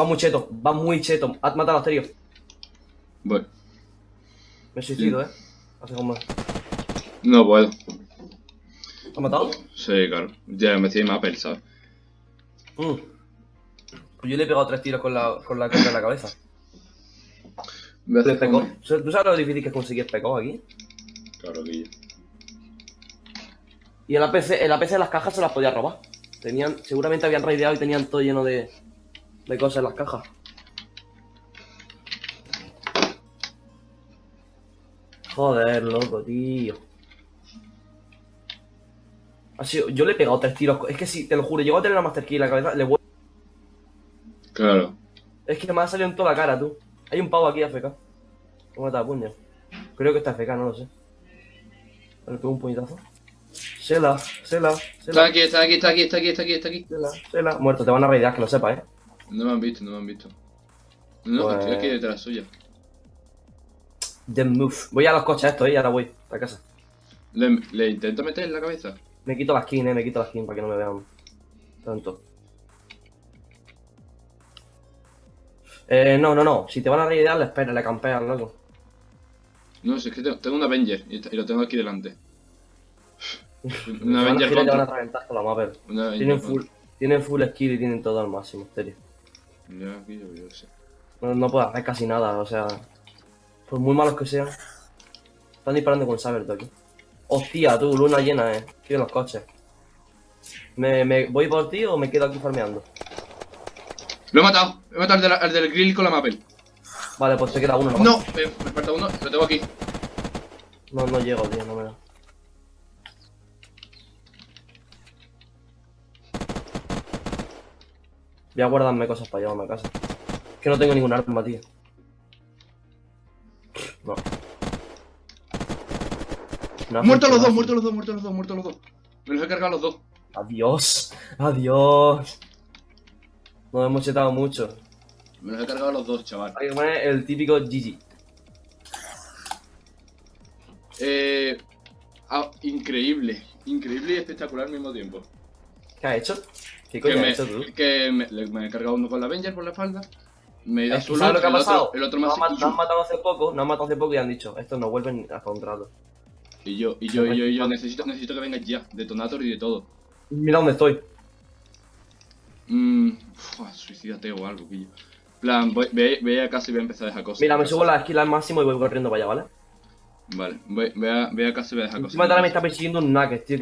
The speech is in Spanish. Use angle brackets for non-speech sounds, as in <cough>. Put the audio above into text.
Va muy cheto, va muy cheto. Has matado a Asterio. Voy. Me suicido, eh. Hace como. No puedo. ¿Has matado? Sí, claro. Ya me estoy más ¿sabes? Mm. Pues yo le he pegado tres tiros con la, con la cara en la cabeza. Como- ¿Tú sabes lo difícil que es conseguir pegó aquí? Claro que yo. Y el APC, el APC de las cajas se las podía robar. Tenían, seguramente habían raideado y tenían todo lleno de, de cosas en las cajas. Joder, loco, tío. Sido, yo le he pegado tres tiros. Es que si, te lo juro, llego a tener la Master Key en la cabeza, le voy... Claro. Es que me ha salido en toda la cara, tú. Hay un pavo aquí AFK. ¿Cómo está puño? Creo que está AFK, no lo sé. Le pego un puñetazo. Sela, Sela, Está aquí, está aquí, está aquí, está aquí, está aquí, está aquí. Sela, Sela. Muerto, te van a raidear, que lo sepas, eh. No me han visto, no me han visto. No, Pues- estoy aquí detrás suya. The move. Voy a los coches estos, eh, y ahora voy a casa. Le, le intento meter en la cabeza. Me quito la skin, eh, me quito la skin para que no me vean tanto. Eh, no, no, no. Si te van a raidear, le esperas, le campeas, loco. No, si es que tengo, tengo un Avenger y, y lo tengo aquí delante. <laughs> Un Te van a Avenger te van a contra. reventar con la mapper. Avenger Tienen full, tienen full skill y tienen todo al máximo, en serio. Ya, aquí yo, yo sé. No, no puedo hacer casi nada, o sea. Por muy malos que sean. Están disparando con Saber tú aquí. Hostia, tú, luna llena, eh. En los coches. ¿Me, me voy por ti o me quedo aquí farmeando? Lo he matado, he matado al, de la- al del grill con la mapel. Vale, pues te queda uno nomás. No, me, me falta uno, lo tengo aquí. No, no llego, tío, no me da. Voy a guardarme cosas para llevarme a casa. Es que no tengo ningún arma, tío. No. No, Muertos los dos, muertos los dos, muertos los dos, muertos los dos. Me los he cargado los dos. Adiós. <laughs> Adiós. Nos hemos chetado mucho. Me los he cargado los dos, chaval. Hay que poner el típico GG. Eh. ah, increíble. Increíble y espectacular al mismo tiempo. ¿Qué has hecho? ¿Qué Que coño has me, hecho tú? que me, he cargado uno con la Avenger por la espalda. Me he ido a Es que su ¿Sabes lado, lo que ha pasado? otro, el otro nos, ha han, matado hace poco, nos han matado hace poco y han dicho, estos no vuelven hasta un rato. Y yo, y yo, y yo, y yo, necesito, necesito que vengas ya. Detonator y de todo. Mira dónde estoy. Mmm. Suicídate o algo, pillo. plan, voy, ve, ve a casa y voy a empezar a dejar cosas. Mira, me subo la skill al máximo y voy corriendo para allá, ¿vale? Vale, ve, ve, a, ve a casa y voy a dejar cosas. Encima ahora me está persiguiendo un Nuggets, tío.